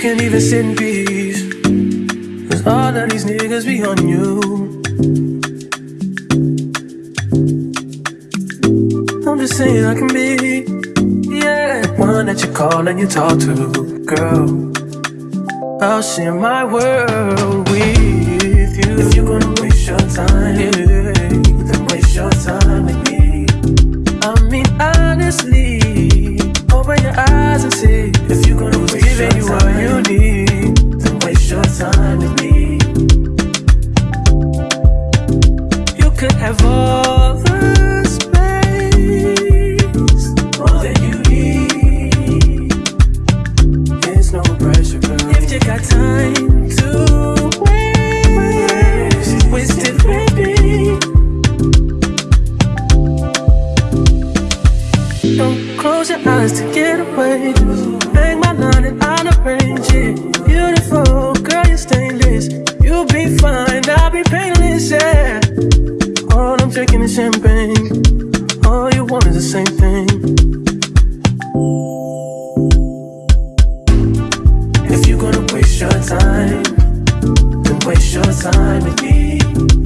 can't even sit in peace. Cause all of these niggas be on you. I'm just saying I can be, yeah, one that you call and you talk to, girl. I'll share my world with you. If you're gonna waste your time, yeah, could have all waste your time, then waste your time with me.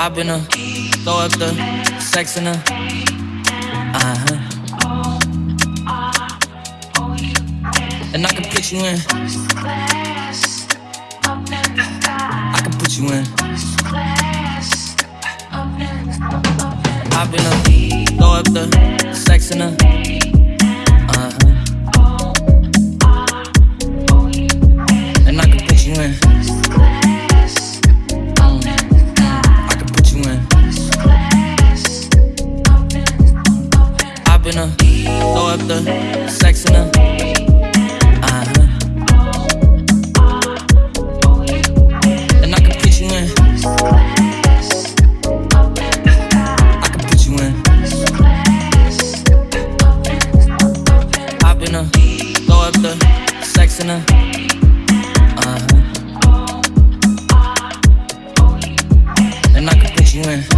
I've been a throw up the sex in her. Uh huh. And I can put you in. I can put you in. I've been a throw up the sex in her. In her. Uh huh. And I can put you in. I can put you in. Up the. Uh huh. And I can put you in.